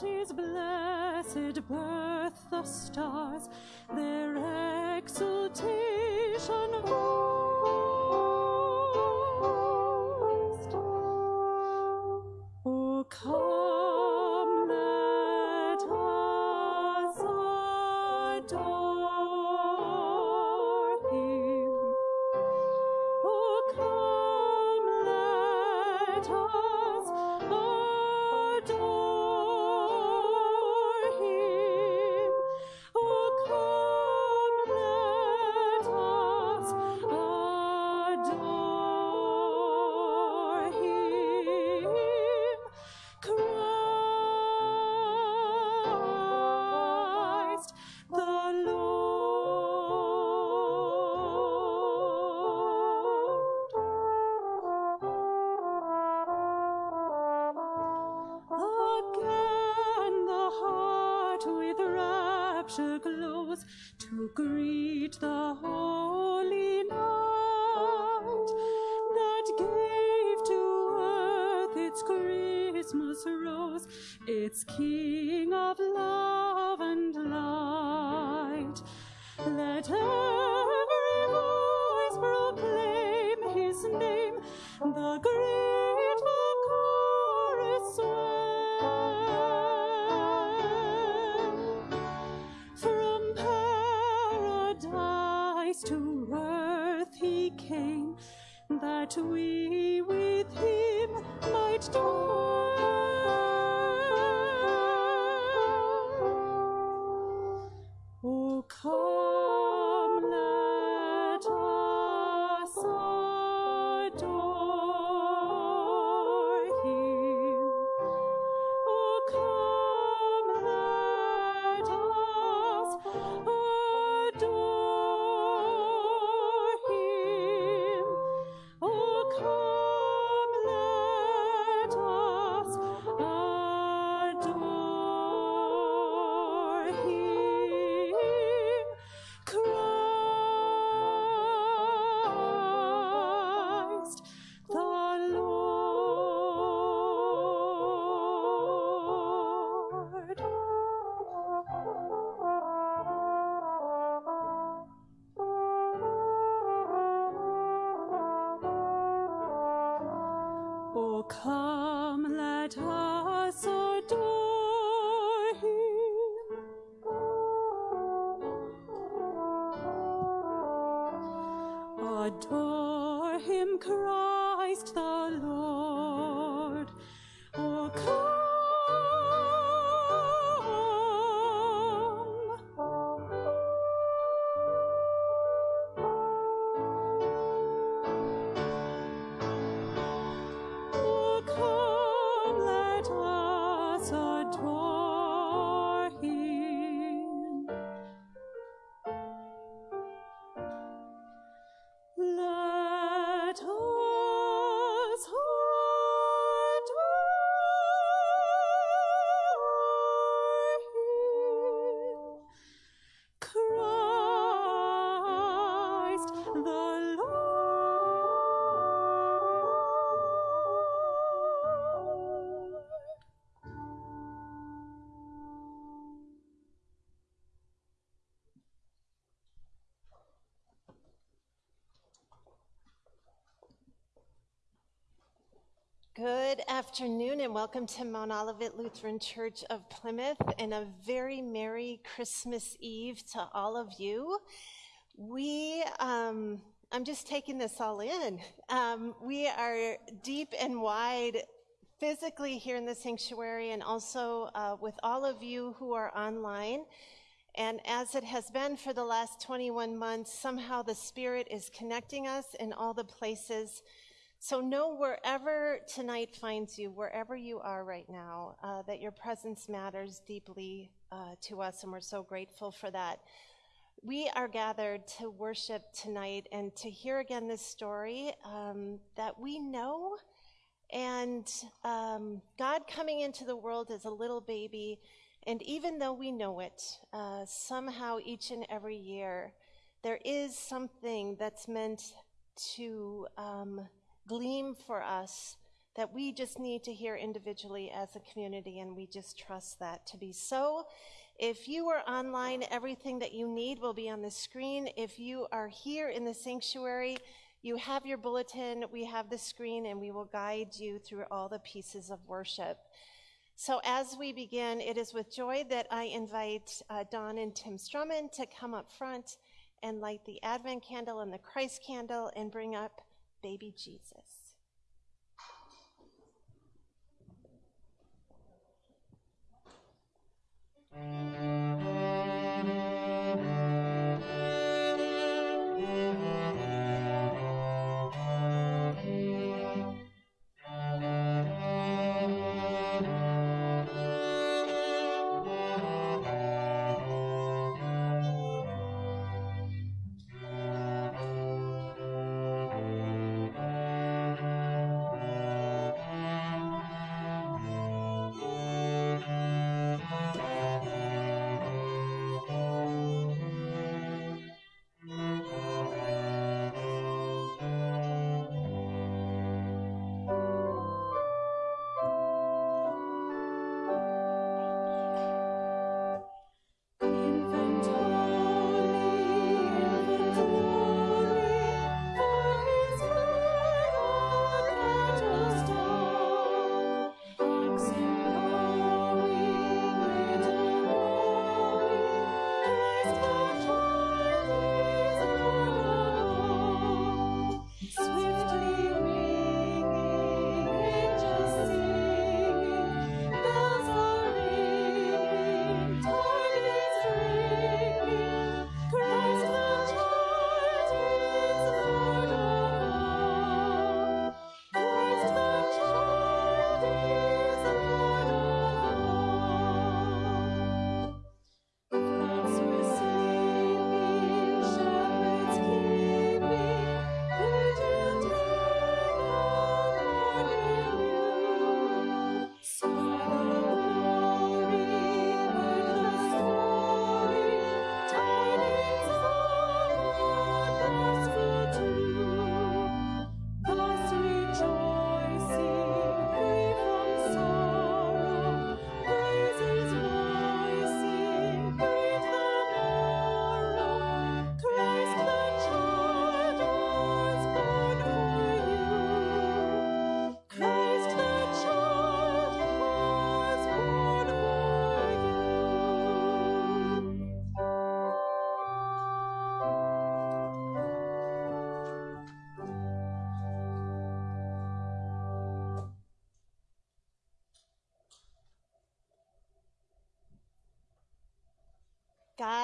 his blessed birth the stars their exultation voiced. Oh, that we with him might dwell. Afternoon and welcome to Mount Olivet Lutheran Church of Plymouth and a very Merry Christmas Eve to all of you. We, um, I'm just taking this all in. Um, we are deep and wide physically here in the sanctuary and also uh, with all of you who are online. And as it has been for the last 21 months, somehow the Spirit is connecting us in all the places. So know wherever tonight finds you, wherever you are right now, uh, that your presence matters deeply uh, to us, and we're so grateful for that. We are gathered to worship tonight and to hear again this story um, that we know. And um, God coming into the world as a little baby, and even though we know it, uh, somehow each and every year, there is something that's meant to um, gleam for us that we just need to hear individually as a community, and we just trust that to be so. If you are online, everything that you need will be on the screen. If you are here in the sanctuary, you have your bulletin, we have the screen, and we will guide you through all the pieces of worship. So, as we begin, it is with joy that I invite uh, Don and Tim Strumman to come up front and light the Advent candle and the Christ candle and bring up baby Jesus.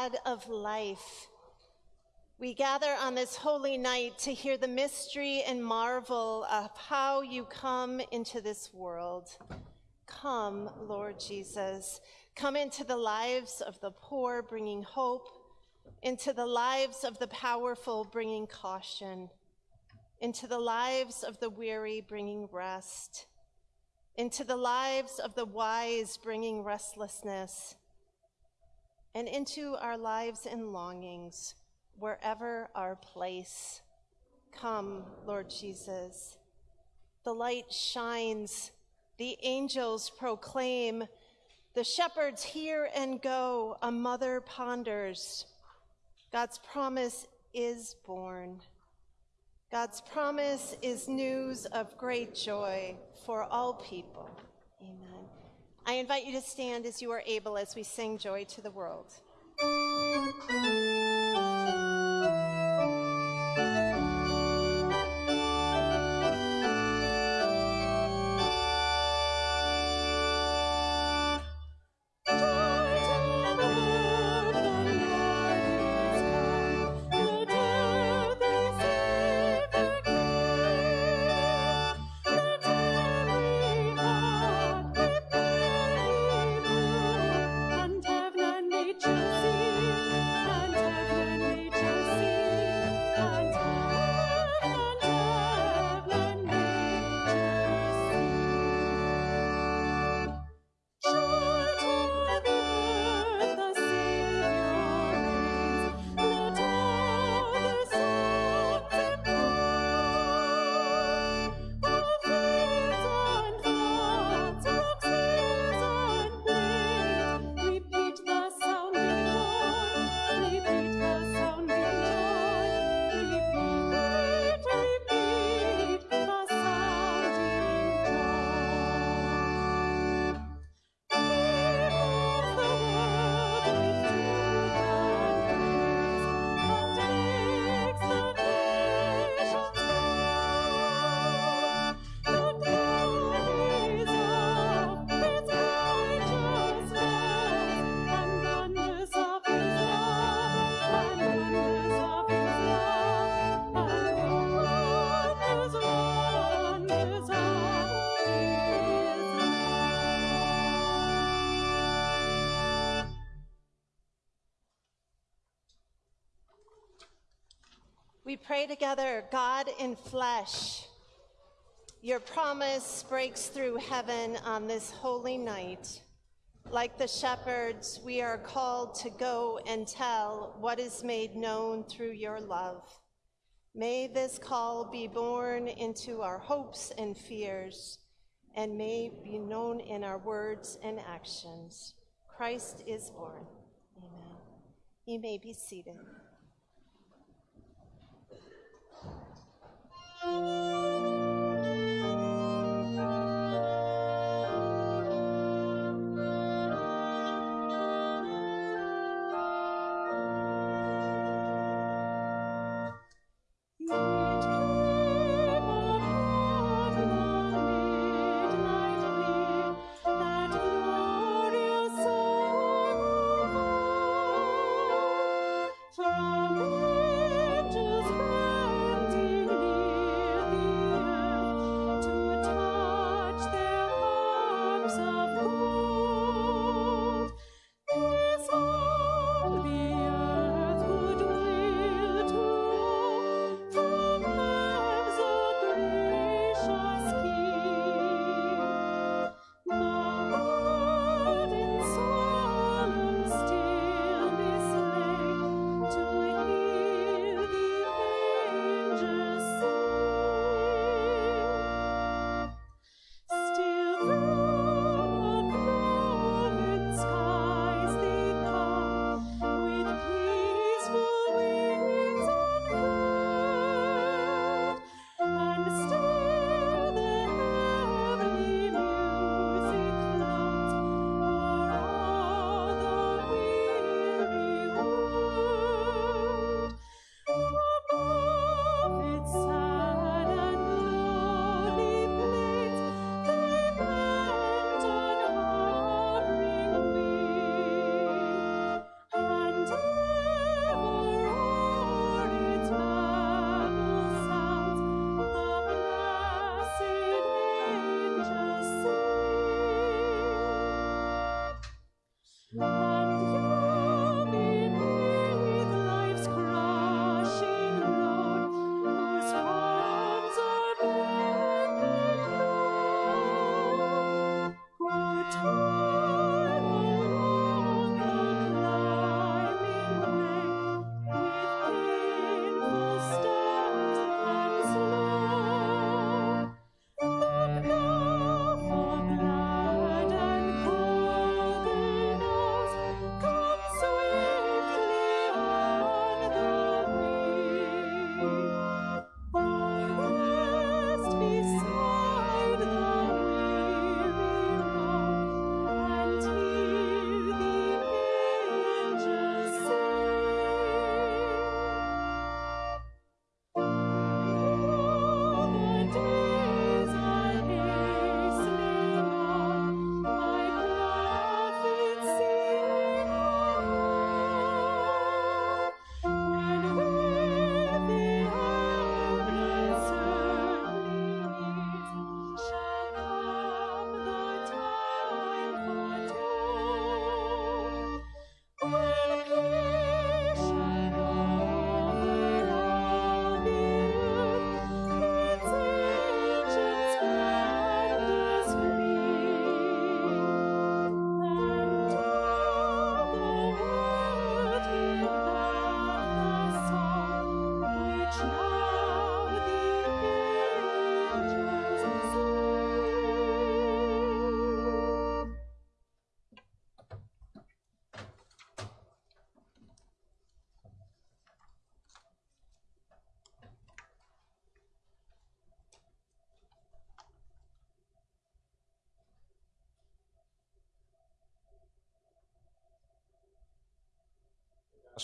God of life. We gather on this holy night to hear the mystery and marvel of how you come into this world. Come, Lord Jesus. Come into the lives of the poor, bringing hope, into the lives of the powerful, bringing caution, into the lives of the weary, bringing rest, into the lives of the wise, bringing restlessness and into our lives and longings, wherever our place. Come, Lord Jesus. The light shines, the angels proclaim, the shepherds hear and go, a mother ponders. God's promise is born. God's promise is news of great joy for all people. I invite you to stand as you are able as we sing Joy to the World. Pray together, God in flesh. Your promise breaks through heaven on this holy night. Like the shepherds, we are called to go and tell what is made known through your love. May this call be born into our hopes and fears, and may be known in our words and actions. Christ is born. Amen. You may be seated. It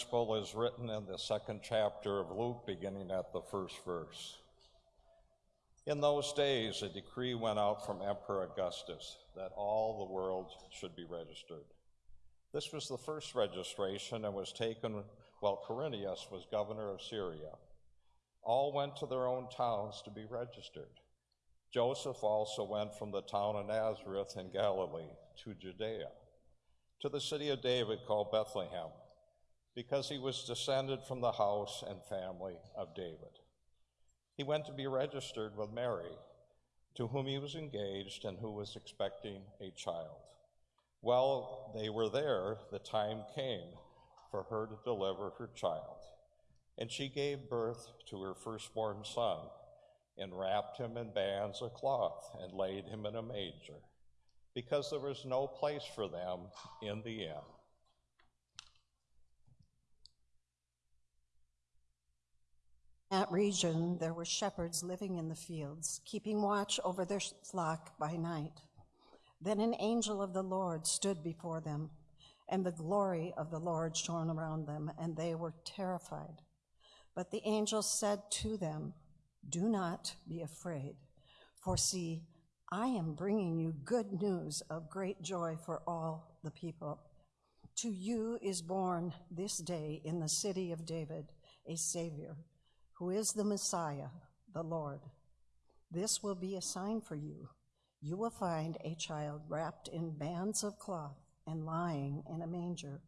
Gospel is written in the second chapter of Luke, beginning at the first verse. In those days, a decree went out from Emperor Augustus that all the world should be registered. This was the first registration and was taken while Quirinius was governor of Syria. All went to their own towns to be registered. Joseph also went from the town of Nazareth in Galilee to Judea, to the city of David called Bethlehem because he was descended from the house and family of David. He went to be registered with Mary, to whom he was engaged and who was expecting a child. While they were there, the time came for her to deliver her child. And she gave birth to her firstborn son, and wrapped him in bands of cloth, and laid him in a manger, because there was no place for them in the inn. That region there were shepherds living in the fields, keeping watch over their flock by night. Then an angel of the Lord stood before them, and the glory of the Lord shone around them, and they were terrified. But the angel said to them, Do not be afraid, for see, I am bringing you good news of great joy for all the people. To you is born this day in the city of David a Savior who is the Messiah, the Lord. This will be a sign for you. You will find a child wrapped in bands of cloth and lying in a manger.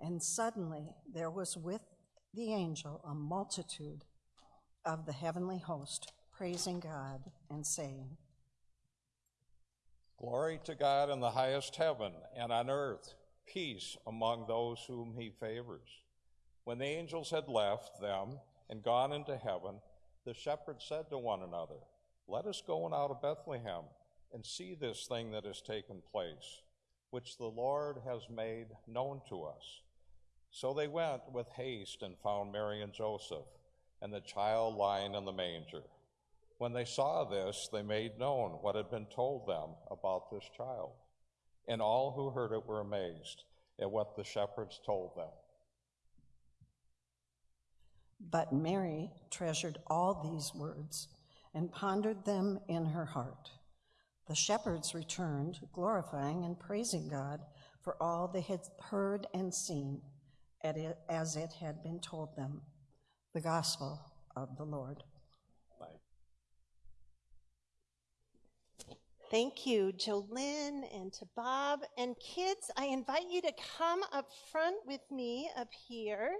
And suddenly there was with the angel a multitude of the heavenly host, praising God and saying, Glory to God in the highest heaven, and on earth, peace among those whom he favors. When the angels had left them, and gone into heaven, the shepherds said to one another, Let us go out of Bethlehem and see this thing that has taken place, which the Lord has made known to us. So they went with haste and found Mary and Joseph, and the child lying in the manger. When they saw this, they made known what had been told them about this child. And all who heard it were amazed at what the shepherds told them. But Mary treasured all these words and pondered them in her heart. The shepherds returned, glorifying and praising God for all they had heard and seen as it had been told them. The Gospel of the Lord. Thank you, Jolynn, and to Bob. And kids, I invite you to come up front with me up here.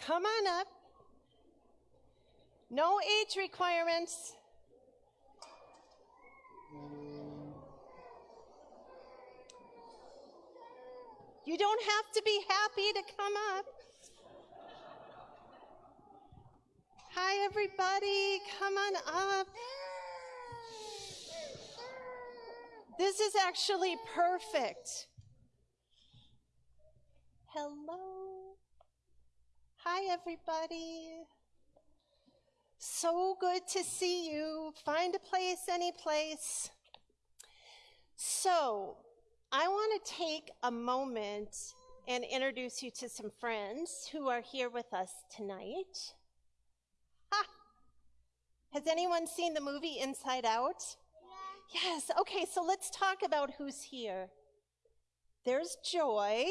Come on up. No age requirements. You don't have to be happy to come up. Hi, everybody. Come on up. This is actually perfect. Hello. Hi, everybody. So good to see you. Find a place, any place. So, I want to take a moment and introduce you to some friends who are here with us tonight. Ha! Has anyone seen the movie Inside Out? Yeah. Yes. Okay, so let's talk about who's here. There's Joy,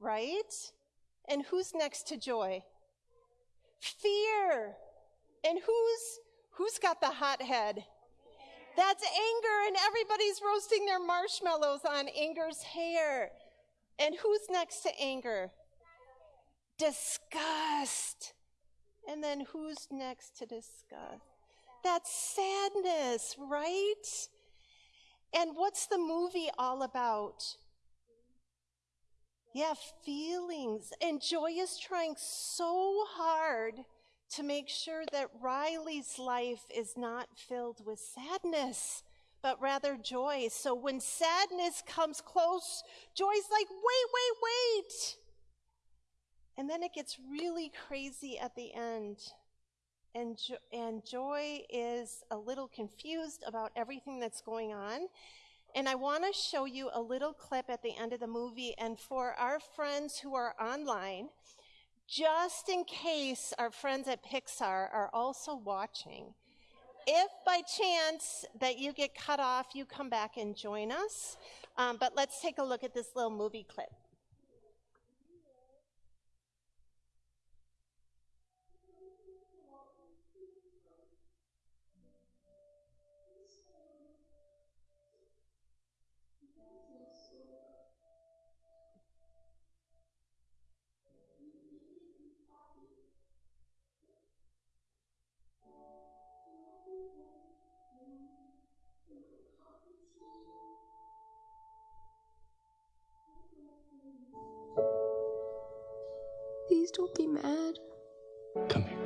right? And who's next to Joy? Fear. And who's who's got the hot head? That's anger, and everybody's roasting their marshmallows on anger's hair. And who's next to anger? Disgust. And then who's next to disgust? That's sadness, right? And what's the movie all about? Yeah, feelings. And Joy is trying so hard to make sure that Riley's life is not filled with sadness, but rather joy. So when sadness comes close, Joy's like, wait, wait, wait. And then it gets really crazy at the end. And, jo- and Joy is a little confused about everything that's going on. And I want to show you a little clip at the end of the movie. And for our friends who are online, just in case our friends at Pixar are also watching, if by chance that you get cut off, you come back and join us. Um, but let's take a look at this little movie clip. Please don't be mad. Come here.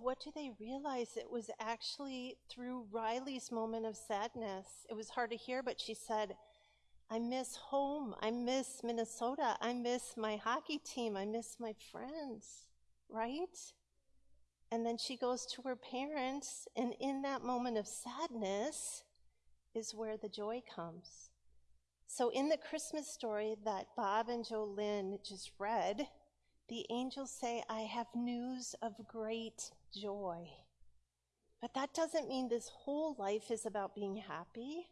What do they realize? It was actually through Riley's moment of sadness. It was hard to hear, but she said, I miss home. I miss Minnesota. I miss my hockey team. I miss my friends, right? And then she goes to her parents, and in that moment of sadness is where the joy comes. So, in the Christmas story that Bob and Jolynn just read, the angels say, I have news of great joy. But that doesn't mean this whole life is about being happy.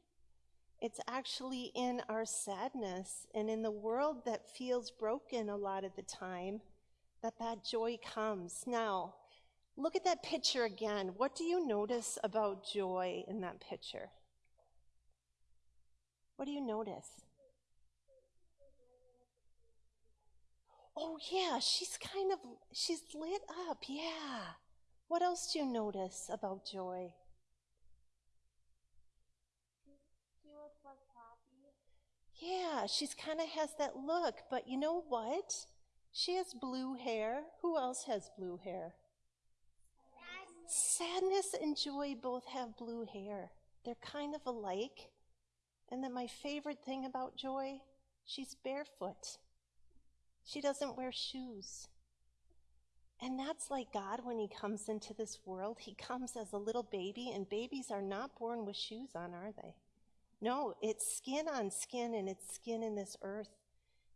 It's actually in our sadness and in the world that feels broken a lot of the time that that joy comes. Now, look at that picture again. What do you notice about joy in that picture? What do you notice? Oh, yeah, she's kind of, she's lit up, yeah. What else do you notice about joy? Yeah, she's kind of has that look, but you know what? She has blue hair. Who else has blue hair? Sadness and joy both have blue hair. They're kind of alike. And then my favorite thing about joy, she's barefoot. She doesn't wear shoes. And that's like God when He comes into this world. He comes as a little baby, and babies are not born with shoes on, are they? No, it's skin on skin, and it's skin in this earth.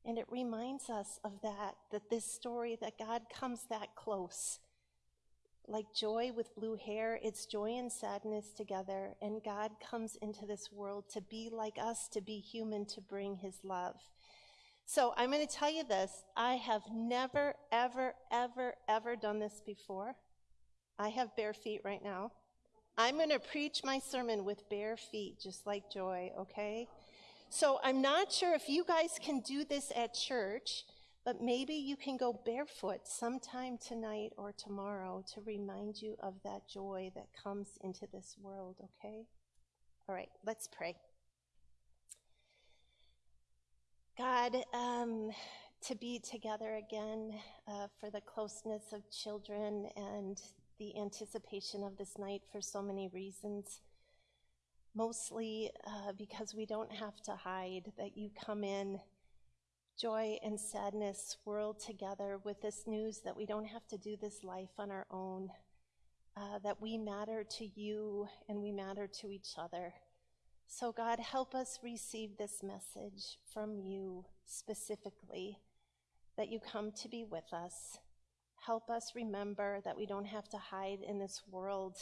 And it reminds us of that, that this story, that God comes that close. Like joy with blue hair, it's joy and sadness together, and God comes into this world to be like us, to be human, to bring His love. So I'm going to tell you this. I have never, ever, ever, ever done this before. I have bare feet right now. I'm going to preach my sermon with bare feet, just like Joy, okay? So I'm not sure if you guys can do this at church, but maybe you can go barefoot sometime tonight or tomorrow to remind you of that joy that comes into this world, okay? All right, let's pray. God, um, to be together again uh, for the closeness of children and the anticipation of this night for so many reasons. Mostly uh, because we don't have to hide, that you come in, joy and sadness swirled together with this news that we don't have to do this life on our own, uh, that we matter to you and we matter to each other. So, God, help us receive this message from you specifically, that you come to be with us. Help us remember that we don't have to hide in this world,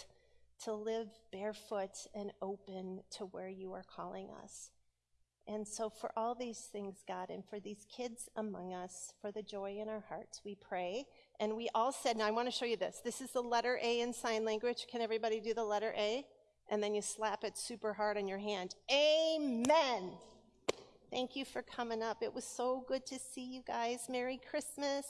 to live barefoot and open to where you are calling us. And so, for all these things, God, and for these kids among us, for the joy in our hearts, we pray. And we all said, now I want to show you this. This is the letter A in sign language. Can everybody do the letter A? And then you slap it super hard on your hand. Amen. Thank you for coming up. It was so good to see you guys. Merry Christmas.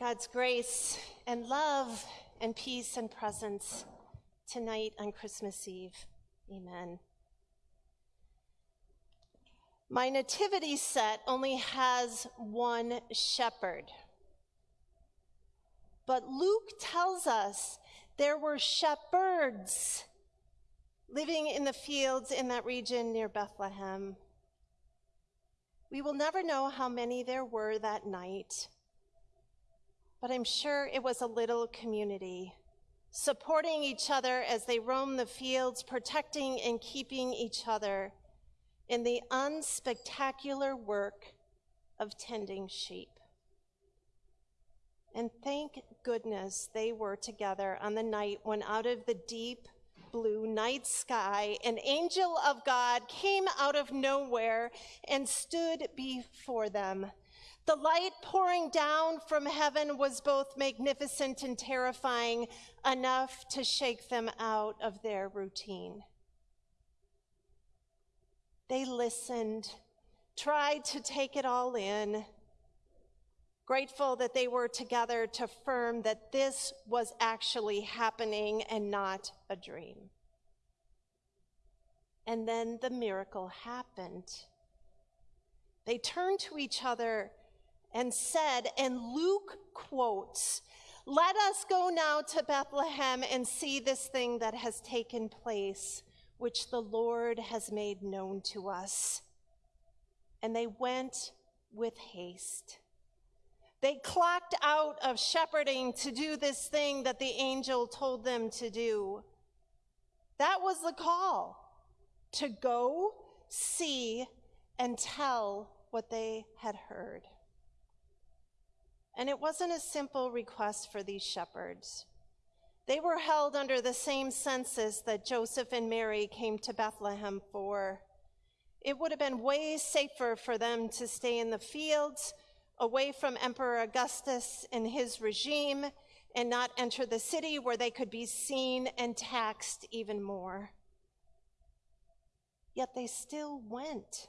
God's grace and love and peace and presence tonight on Christmas Eve. Amen. My nativity set only has one shepherd. But Luke tells us there were shepherds living in the fields in that region near Bethlehem. We will never know how many there were that night but I'm sure it was a little community, supporting each other as they roamed the fields, protecting and keeping each other in the unspectacular work of tending sheep. And thank goodness they were together on the night when out of the deep blue night sky, an angel of God came out of nowhere and stood before them the light pouring down from heaven was both magnificent and terrifying, enough to shake them out of their routine. They listened, tried to take it all in, grateful that they were together to affirm that this was actually happening and not a dream. And then the miracle happened. They turned to each other and said, and Luke quotes, Let us go now to Bethlehem and see this thing that has taken place, which the Lord has made known to us. And they went with haste. They clocked out of shepherding to do this thing that the angel told them to do. That was the call to go, see, and tell what they had heard. And it wasn't a simple request for these shepherds. They were held under the same census that Joseph and Mary came to Bethlehem for. It would have been way safer for them to stay in the fields, away from Emperor Augustus and his regime, and not enter the city where they could be seen and taxed even more. Yet they still went.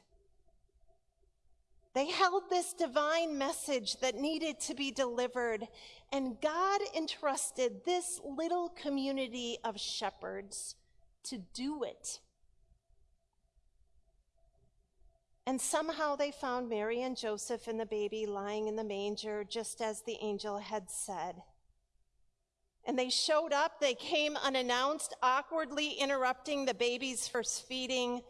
They held this divine message that needed to be delivered, and God entrusted this little community of shepherds to do it. And somehow they found Mary and Joseph and the baby lying in the manger, just as the angel had said. And they showed up, they came unannounced, awkwardly interrupting the baby's first feeding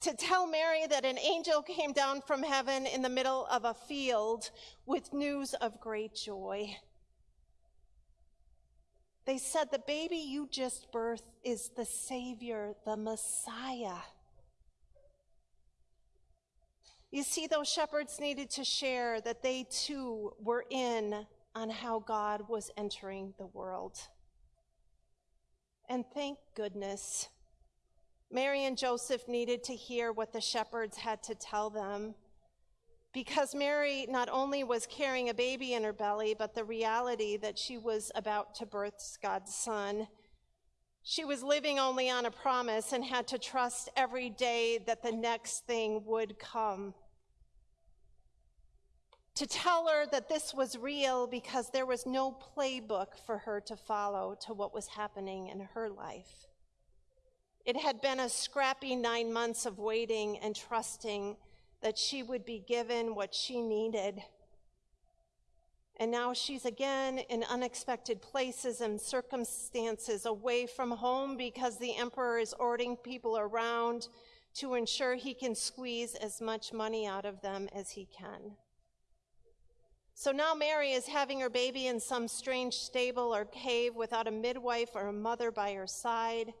to tell Mary that an angel came down from heaven in the middle of a field with news of great joy. They said, The baby you just birthed is the Savior, the Messiah. You see, those shepherds needed to share that they too were in on how God was entering the world. And thank goodness Mary and Joseph needed to hear what the shepherds had to tell them because Mary not only was carrying a baby in her belly, but the reality that she was about to birth God's son She was living only on a promise and had to trust every day that the next thing would come. To tell her that this was real because there was no playbook for her to follow to what was happening in her life. It had been a scrappy nine months of waiting and trusting that she would be given what she needed and now she's again in unexpected places and circumstances away from home because the emperor is ordering people around to ensure he can squeeze as much money out of them as he can. So now Mary is having her baby in some strange stable or cave without a midwife or a mother by her side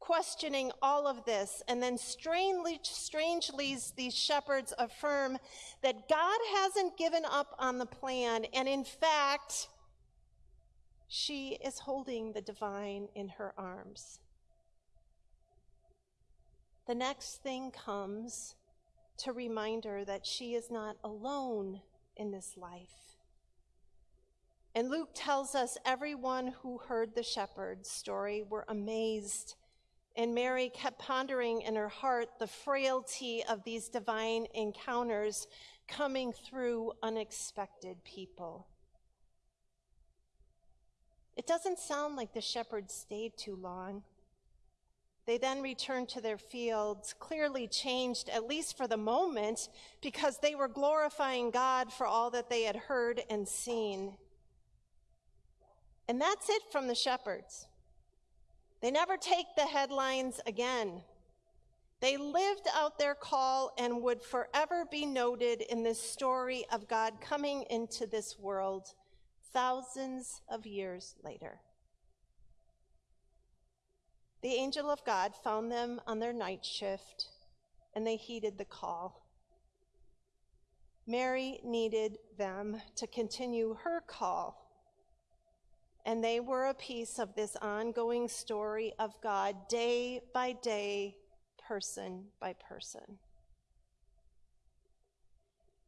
questioning all of this. And then strangely, strangely, these shepherds affirm that God hasn't given up on the plan. And in fact, she is holding the divine in her arms. The next thing comes to remind her that she is not alone in this life. And Luke tells us everyone who heard the shepherd's story were amazed and Mary kept pondering in her heart the frailty of these divine encounters coming through unexpected people. It doesn't sound like the shepherds stayed too long. They then returned to their fields, clearly changed, at least for the moment, because they were glorifying God for all that they had heard and seen. And that's it from the shepherds. They never take the headlines again. They lived out their call and would forever be noted in this story of God coming into this world thousands of years later. The angel of God found them on their night shift and they heeded the call. Mary needed them to continue her call and they were a piece of this ongoing story of God day by day, person by person.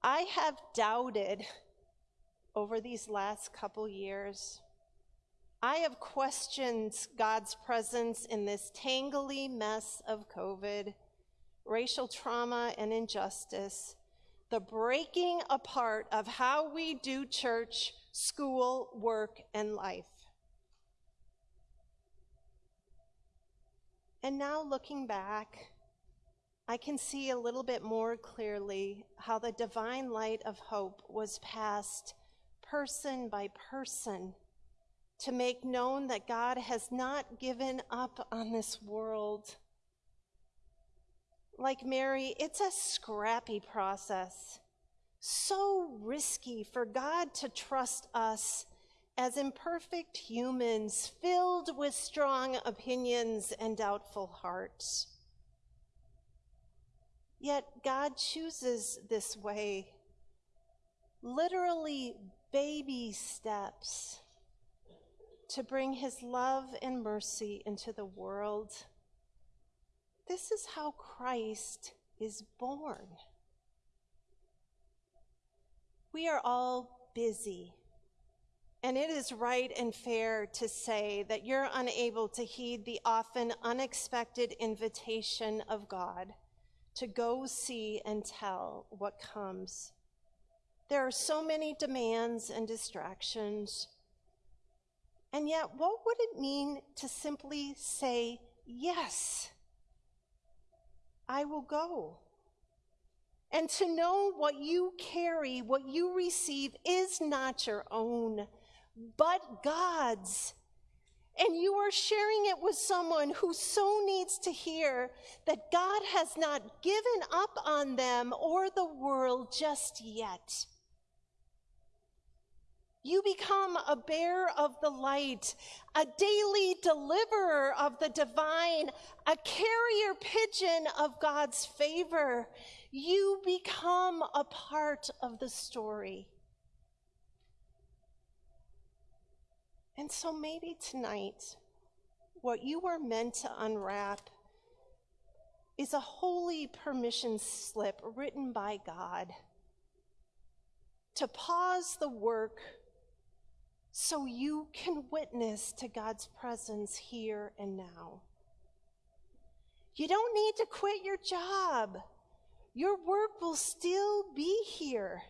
I have doubted over these last couple years. I have questioned God's presence in this tangly mess of COVID, racial trauma, and injustice, the breaking apart of how we do church school, work, and life. And now looking back, I can see a little bit more clearly how the divine light of hope was passed person by person to make known that God has not given up on this world. Like Mary, it's a scrappy process so risky for God to trust us as imperfect humans filled with strong opinions and doubtful hearts. Yet God chooses this way, literally baby steps, to bring his love and mercy into the world. This is how Christ is born. We are all busy. And it is right and fair to say that you're unable to heed the often unexpected invitation of God to go see and tell what comes. There are so many demands and distractions. And yet, what would it mean to simply say, Yes, I will go? And to know what you carry, what you receive, is not your own, but God's. And you are sharing it with someone who so needs to hear that God has not given up on them or the world just yet. You become a bearer of the light, a daily deliverer of the divine, a carrier pigeon of God's favor you become a part of the story. And so maybe tonight, what you are meant to unwrap is a holy permission slip written by God to pause the work so you can witness to God's presence here and now. You don't need to quit your job. Your work will still be here.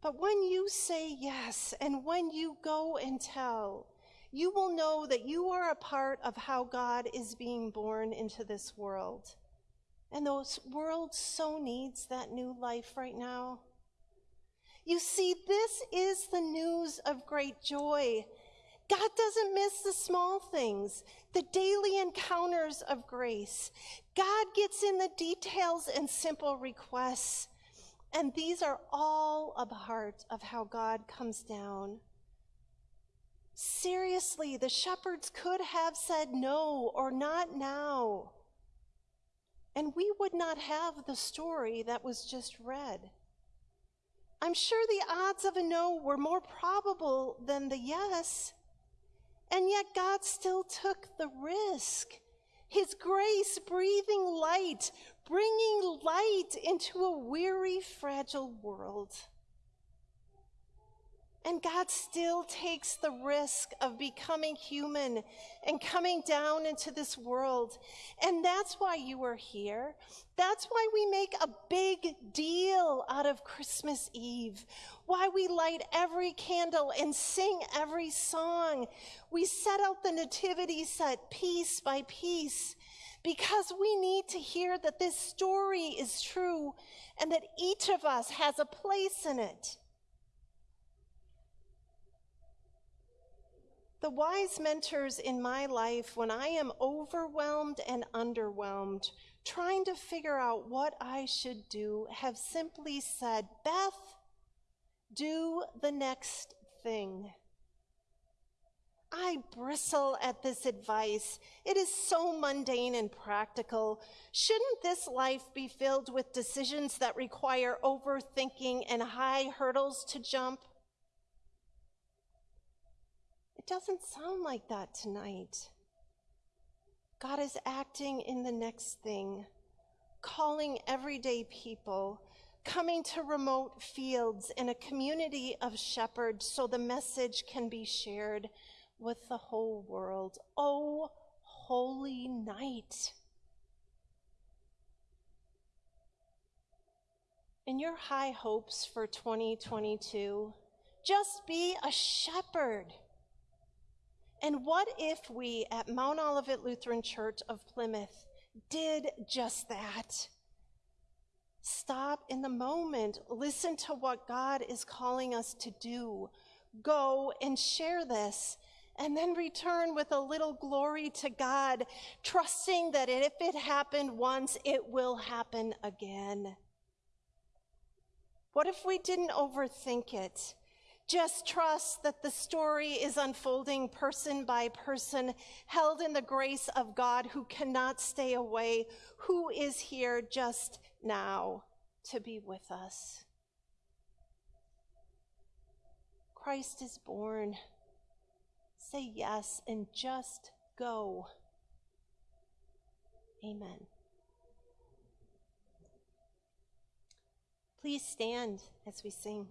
But when you say yes and when you go and tell, you will know that you are a part of how God is being born into this world. And the world so needs that new life right now. You see, this is the news of great joy. God doesn't miss the small things, the daily encounters of grace. God gets in the details and simple requests. And these are all a part of how God comes down. Seriously, the shepherds could have said no or not now. And we would not have the story that was just read. I'm sure the odds of a no were more probable than the yes. And yet God still took the risk. His grace breathing light, bringing light into a weary, fragile world. And God still takes the risk of becoming human and coming down into this world. And that's why you are here. That's why we make a big deal out of Christmas Eve. Why we light every candle and sing every song. We set out the nativity set piece by piece because we need to hear that this story is true and that each of us has a place in it. The wise mentors in my life, when I am overwhelmed and underwhelmed, trying to figure out what I should do, have simply said, Beth, do the next thing. I bristle at this advice. It is so mundane and practical. Shouldn't this life be filled with decisions that require overthinking and high hurdles to jump? Doesn't sound like that tonight. God is acting in the next thing, calling everyday people, coming to remote fields in a community of shepherds so the message can be shared with the whole world. Oh, holy night. In your high hopes for 2022, just be a shepherd. And what if we at Mount Olivet Lutheran Church of Plymouth did just that? Stop in the moment, listen to what God is calling us to do. Go and share this, and then return with a little glory to God, trusting that if it happened once, it will happen again. What if we didn't overthink it? Just trust that the story is unfolding person by person, held in the grace of God who cannot stay away, who is here just now to be with us. Christ is born. Say yes and just go. Amen. Please stand as we sing.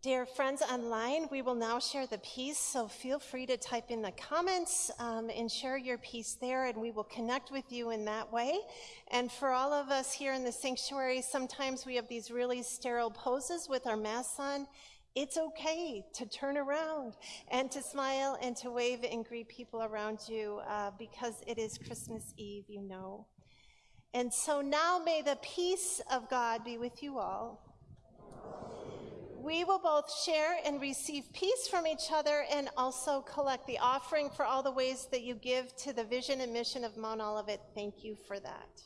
Dear friends online, we will now share the peace, so feel free to type in the comments um, and share your peace there, and we will connect with you in that way. And for all of us here in the sanctuary, sometimes we have these really sterile poses with our masks on. It's okay to turn around and to smile and to wave and greet people around you uh, because it is Christmas Eve, you know. And so now may the peace of God be with you all. We will both share and receive peace from each other and also collect the offering for all the ways that you give to the vision and mission of Mount Olivet. Thank you for that.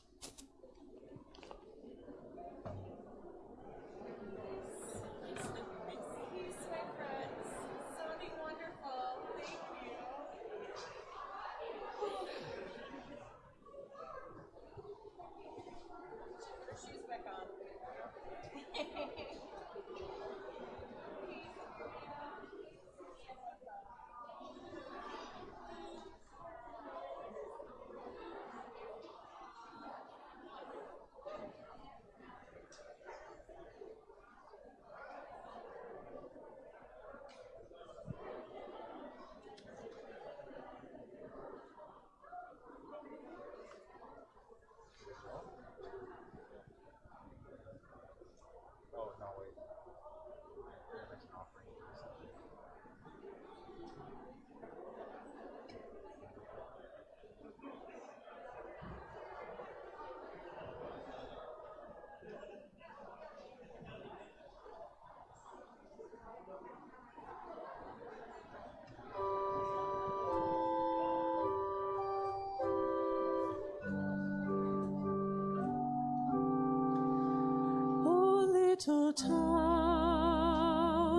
Town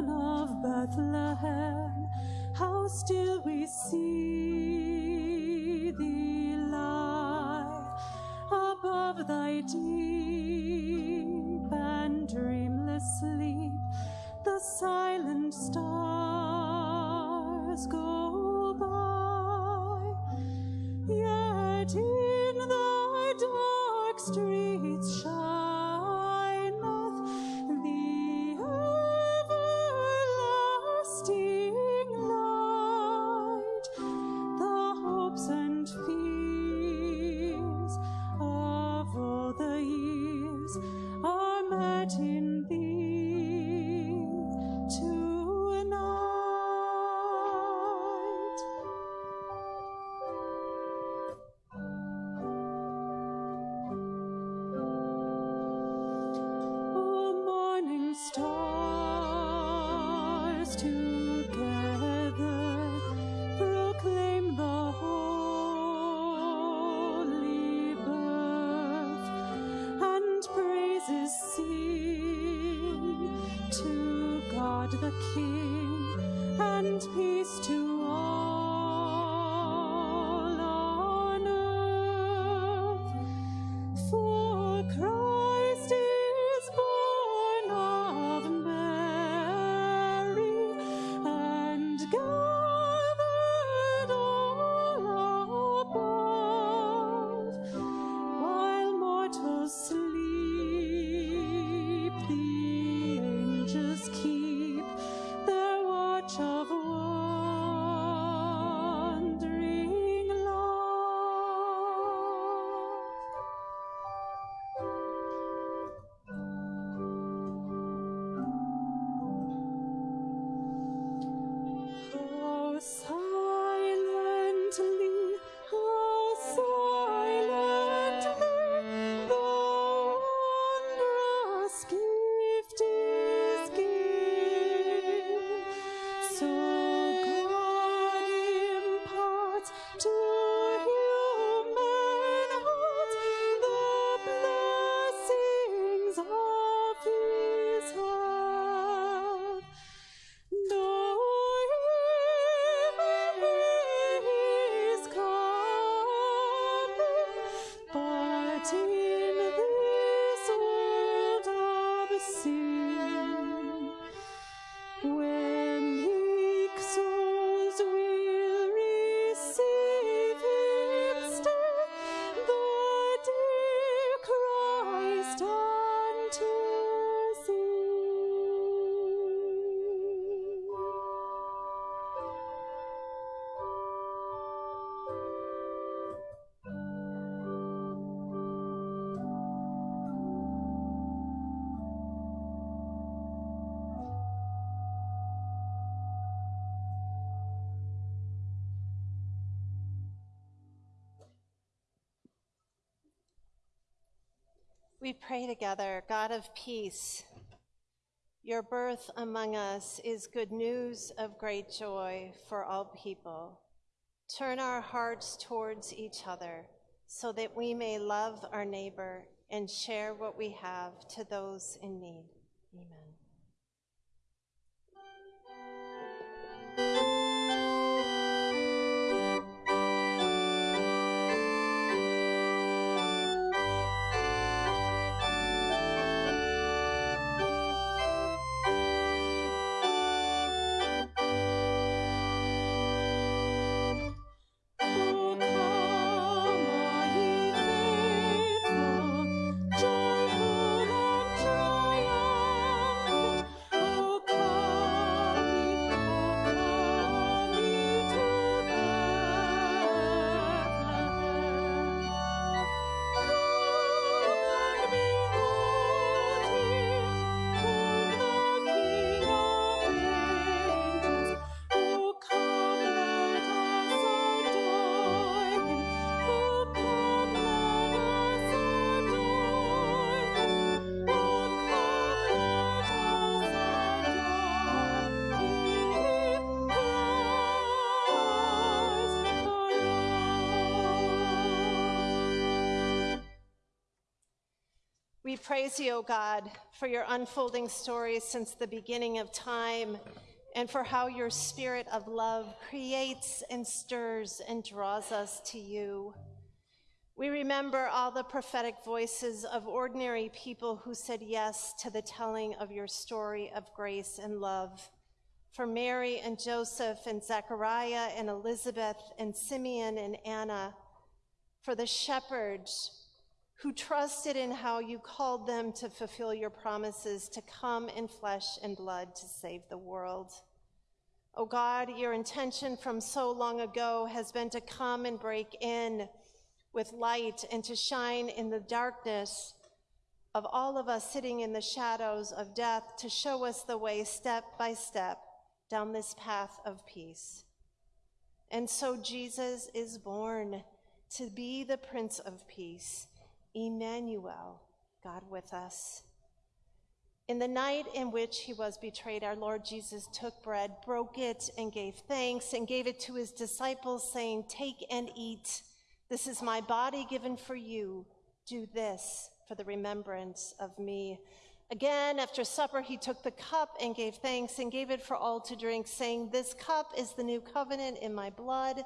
of Bethlehem, how still we see We pray together, God of peace. Your birth among us is good news of great joy for all people. Turn our hearts towards each other so that we may love our neighbor and share what we have to those in need. Praise you, O God, for your unfolding stories since the beginning of time and for how your spirit of love creates and stirs and draws us to you. We remember all the prophetic voices of ordinary people who said yes to the telling of your story of grace and love. For Mary and Joseph and Zechariah and Elizabeth and Simeon and Anna, for the shepherds who trusted in how you called them to fulfill your promises to come in flesh and blood to save the world. O God, your intention from so long ago has been to come and break in with light and to shine in the darkness of all of us sitting in the shadows of death to show us the way step by step down this path of peace. And so Jesus is born to be the Prince of Peace, Emmanuel, God with us. In the night in which he was betrayed, our Lord Jesus took bread, broke it, and gave thanks, and gave it to his disciples, saying, Take and eat. This is my body given for you. Do this for the remembrance of me. Again, after supper, he took the cup and gave thanks and gave it for all to drink, saying, This cup is the new covenant in my blood,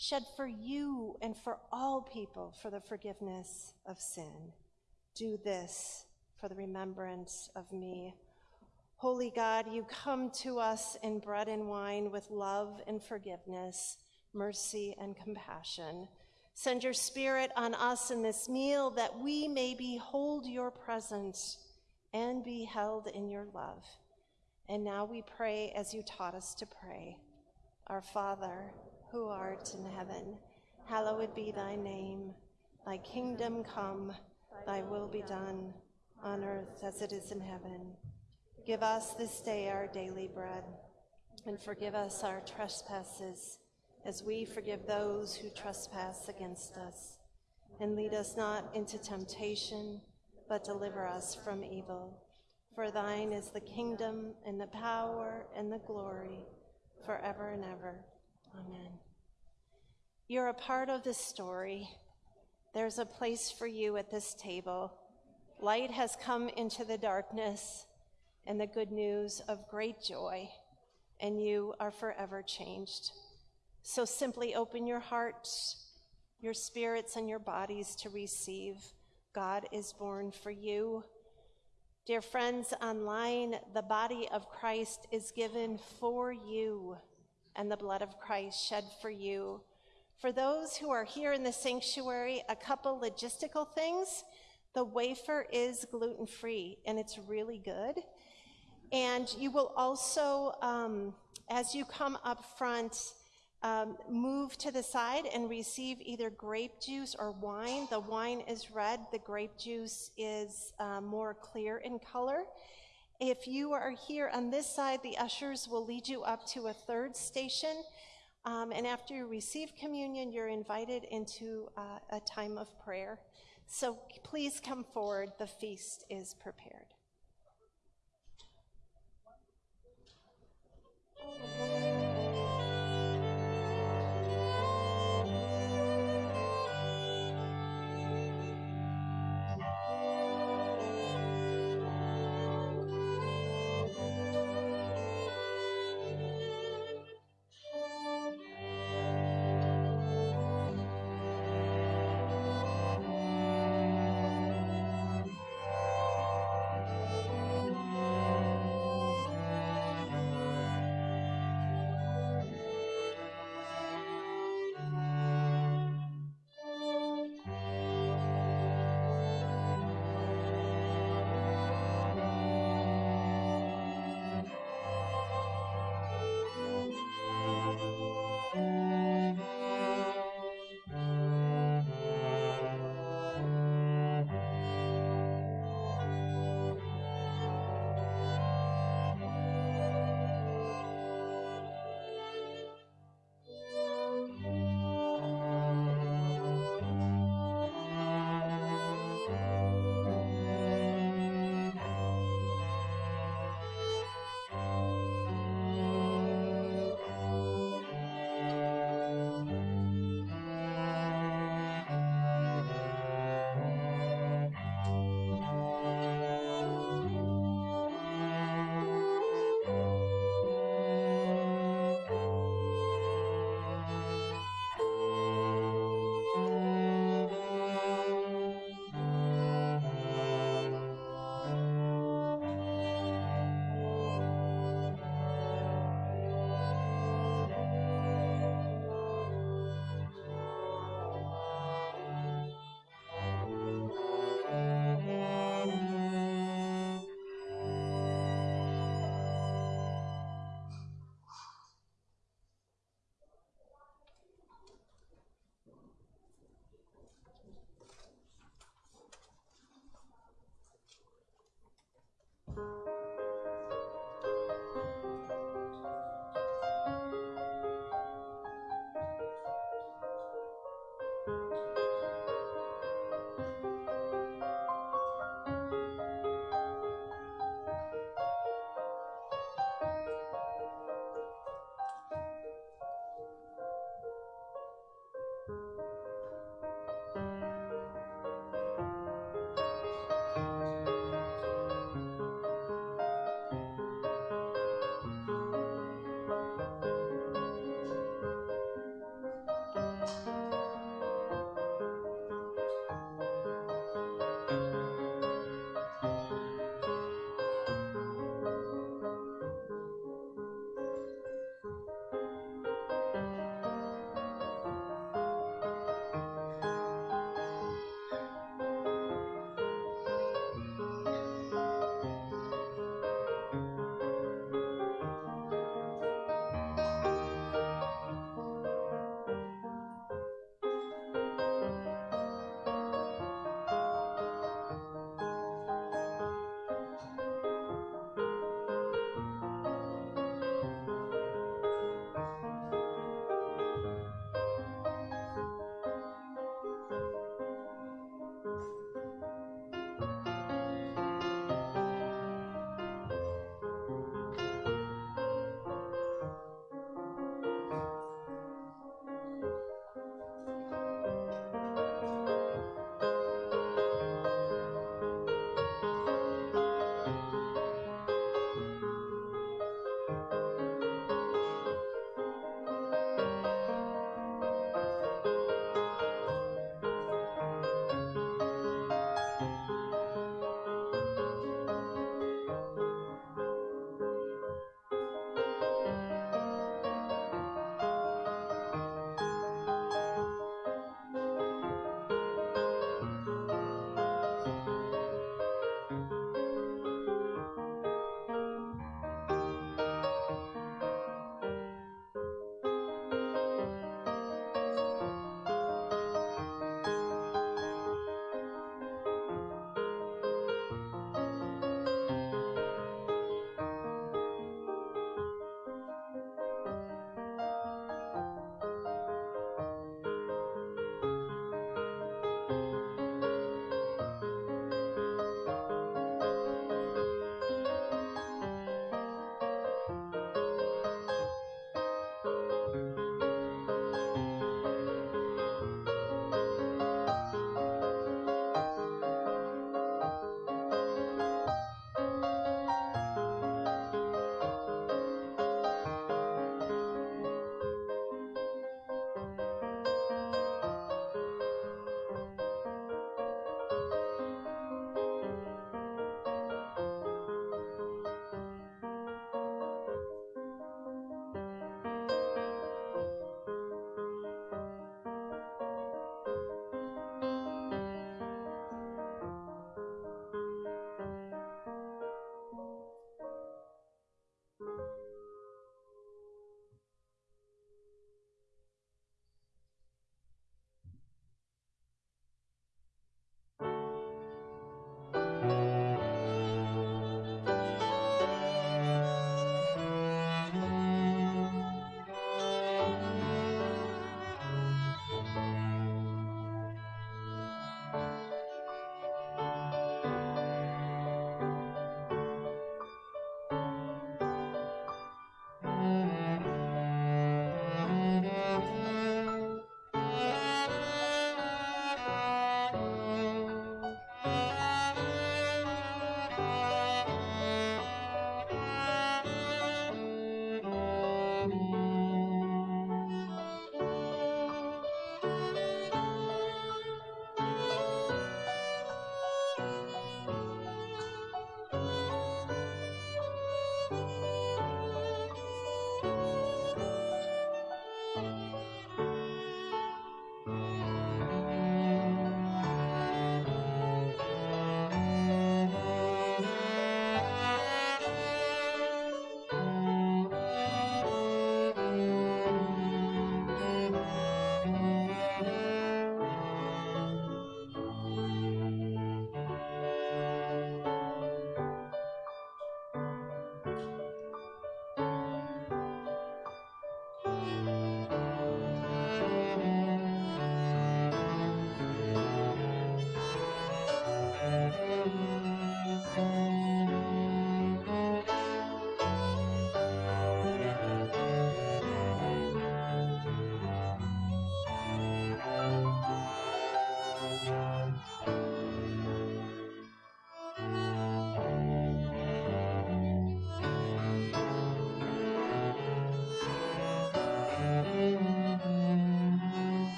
shed for you and for all people for the forgiveness of sin. Do this for the remembrance of me. Holy God, you come to us in bread and wine with love and forgiveness, mercy and compassion. Send your spirit on us in this meal that we may behold your presence and be held in your love. And now we pray as you taught us to pray. Our Father, who art in heaven, hallowed be thy name. Thy kingdom come, thy will be done, on earth as it is in heaven. Give us this day our daily bread, and forgive us our trespasses, as we forgive those who trespass against us. And lead us not into temptation, but deliver us from evil. For thine is the kingdom, and the power, and the glory, forever and ever. Amen. You're a part of this story. There's a place for you at this table. Light has come into the darkness, and the good news of great joy, and you are forever changed. So simply open your hearts, your spirits, and your bodies to receive. God is born for you. Dear friends online, the body of Christ is given for you, and the blood of Christ shed for you. For those who are here in the sanctuary, a couple logistical things. The wafer is gluten free, and it's really good. And you will also, um, as you come up front, um, move to the side and receive either grape juice or wine. The wine is red, the grape juice is uh, more clear in color. If you are here on this side, the ushers will lead you up to a third station. Um, and after you receive communion, you're invited into uh, a time of prayer. So please come forward. The feast is prepared.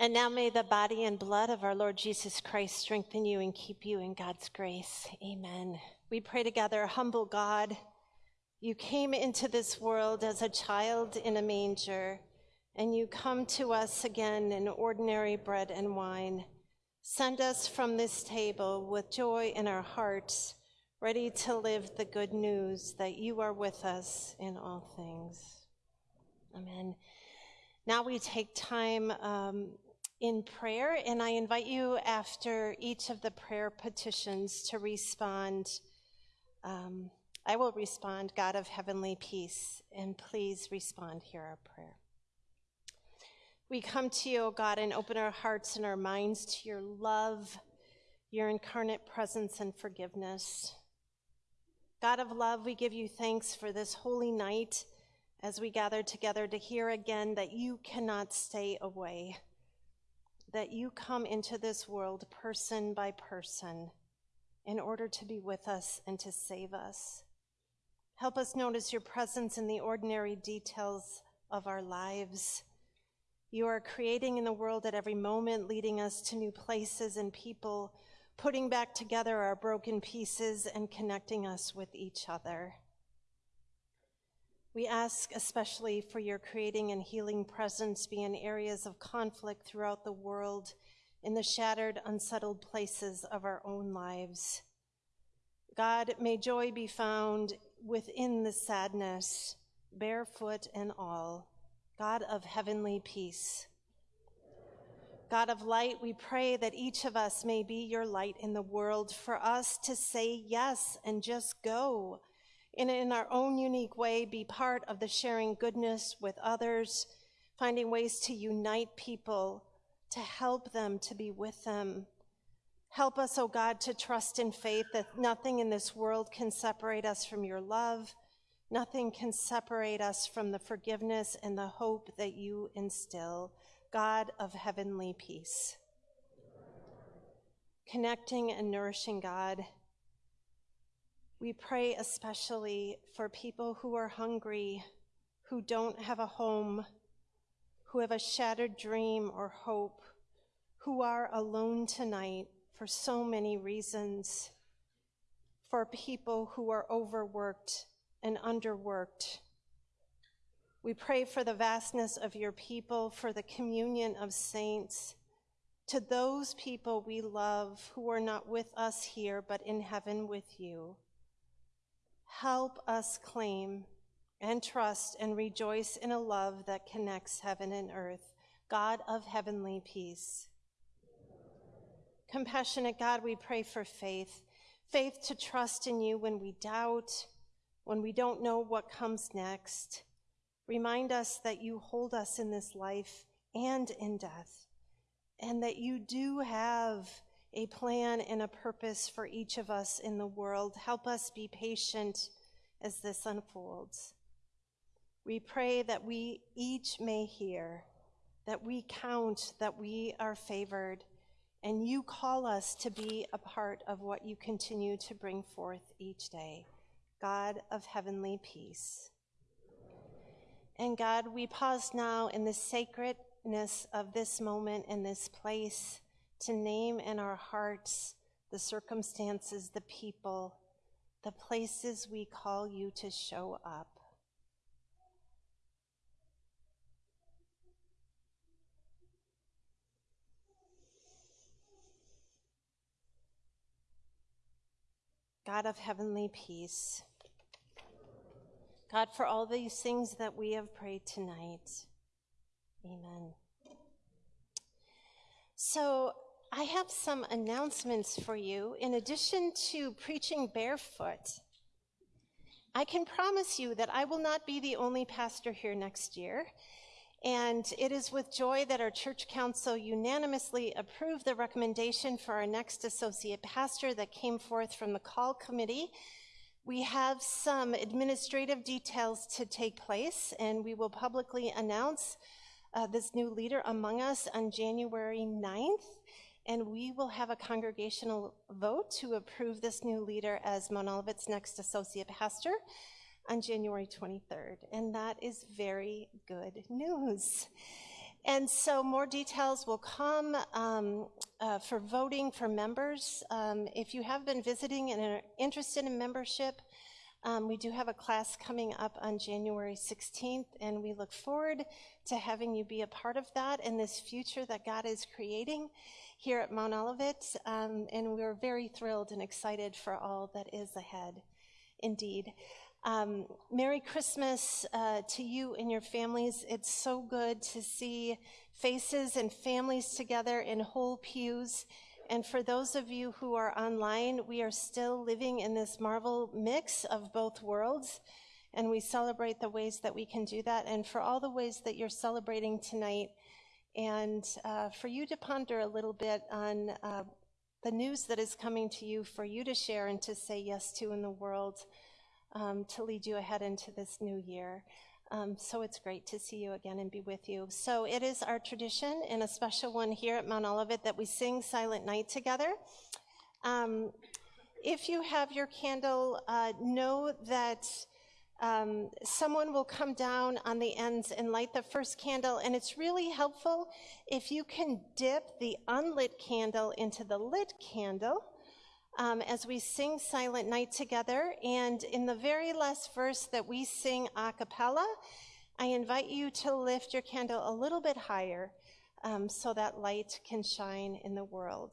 And now may the body and blood of our Lord Jesus Christ strengthen you and keep you in God's grace. Amen. We pray together, humble God. You came into this world as a child in a manger, and you come to us again in ordinary bread and wine. Send us from this table with joy in our hearts, ready to live the good news that you are with us in all things. Amen. Now we take time um, in prayer, and I invite you after each of the prayer petitions to respond. Um, I will respond, God of heavenly peace, and please respond, hear our prayer. We come to you, O God, and open our hearts and our minds to your love, your incarnate presence, and forgiveness. God of love, we give you thanks for this holy night as we gather together to hear again that you cannot stay away that you come into this world person by person in order to be with us and to save us. Help us notice your presence in the ordinary details of our lives. You are creating in the world at every moment, leading us to new places and people, putting back together our broken pieces and connecting us with each other. We ask especially for your creating and healing presence be in areas of conflict throughout the world, in the shattered, unsettled places of our own lives. God, may joy be found within the sadness, barefoot and all. God of heavenly peace. God of light, we pray that each of us may be your light in the world, for us to say yes and just go and in our own unique way be part of the sharing goodness with others, finding ways to unite people, to help them, to be with them. Help us, O oh God, to trust in faith that nothing in this world can separate us from your love. Nothing can separate us from the forgiveness and the hope that you instill, God of heavenly peace. Connecting and nourishing God we pray especially for people who are hungry, who don't have a home, who have a shattered dream or hope, who are alone tonight for so many reasons, for people who are overworked and underworked. We pray for the vastness of your people, for the communion of saints, to those people we love who are not with us here, but in heaven with you. Help us claim and trust and rejoice in a love that connects heaven and earth, God of heavenly peace. Compassionate God, we pray for faith, faith to trust in you when we doubt, when we don't know what comes next. Remind us that you hold us in this life and in death, and that you do have a plan and a purpose for each of us in the world. Help us be patient as this unfolds. We pray that we each may hear, that we count that we are favored, and you call us to be a part of what you continue to bring forth each day. God of heavenly peace. And God, we pause now in the sacredness of this moment in this place to name in our hearts the circumstances, the people, the places we call you to show up. God of heavenly peace, God, for all these things that we have prayed tonight, amen. So, I have some announcements for you. In addition to preaching barefoot, I can promise you that I will not be the only pastor here next year. And it is with joy that our church council unanimously approved the recommendation for our next associate pastor that came forth from the call committee. We have some administrative details to take place, and we will publicly announce uh, this new leader among us on January 9th and we will have a congregational vote to approve this new leader as Mount next associate pastor on January 23rd. And that is very good news. And so more details will come um, uh, for voting for members. Um, if you have been visiting and are interested in membership, um, we do have a class coming up on January 16th, and we look forward to having you be a part of that and this future that God is creating here at Mount Olivet. Um, and we're very thrilled and excited for all that is ahead, indeed. Um, Merry Christmas uh, to you and your families. It's so good to see faces and families together in whole pews. And for those of you who are online, we are still living in this marvel mix of both worlds. And we celebrate the ways that we can do that. And for all the ways that you're celebrating tonight, and uh, for you to ponder a little bit on uh, the news that is coming to you, for you to share and to say yes to in the world um, to lead you ahead into this new year. Um, so it's great to see you again and be with you. So it is our tradition and a special one here at Mount Olivet that we sing Silent Night together. Um, if you have your candle, uh, know that um, someone will come down on the ends and light the first candle, and it's really helpful if you can dip the unlit candle into the lit candle um, as we sing Silent Night together. And in the very last verse that we sing a cappella, I invite you to lift your candle a little bit higher um, so that light can shine in the world.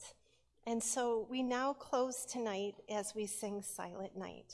And so we now close tonight as we sing Silent Night.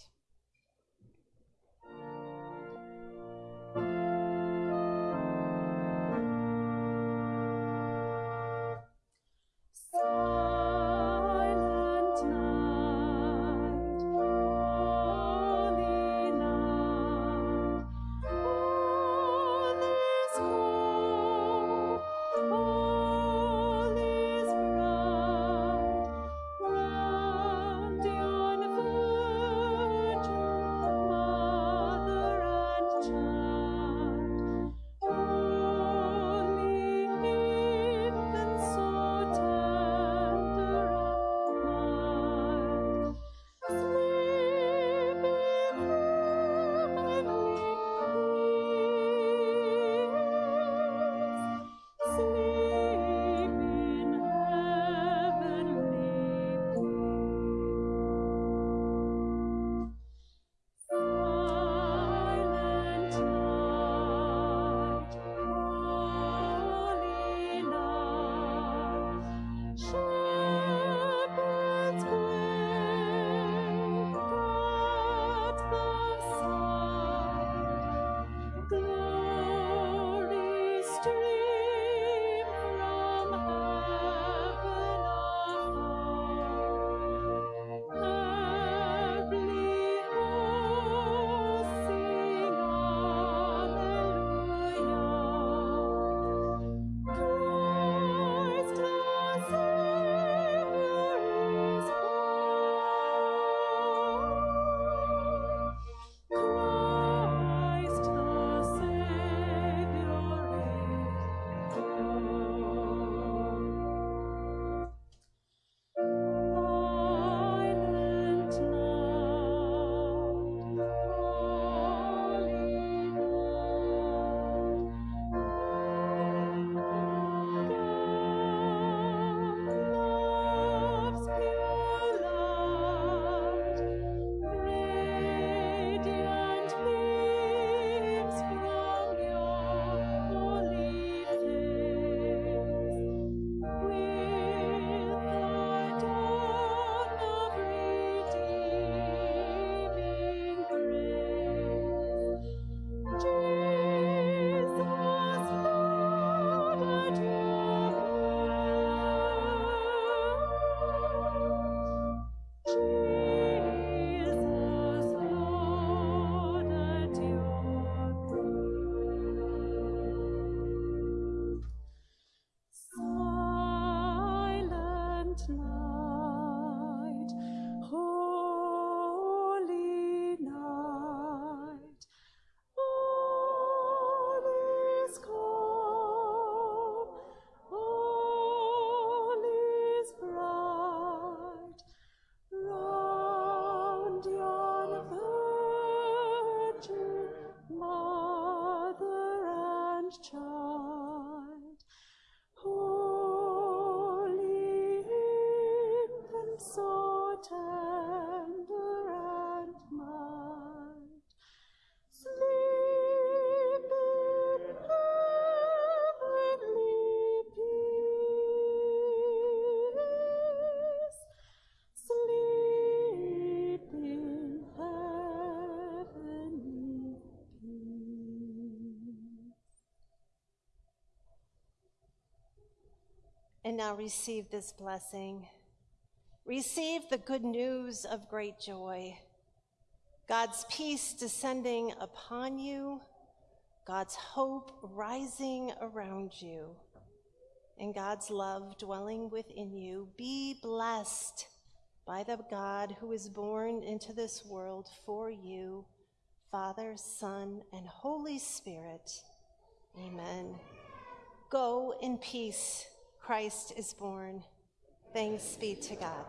Now receive this blessing. Receive the good news of great joy. God's peace descending upon you, God's hope rising around you, and God's love dwelling within you. Be blessed by the God who is born into this world for you, Father, Son, and Holy Spirit. Amen. Go in peace. Christ is born. Thanks be to God.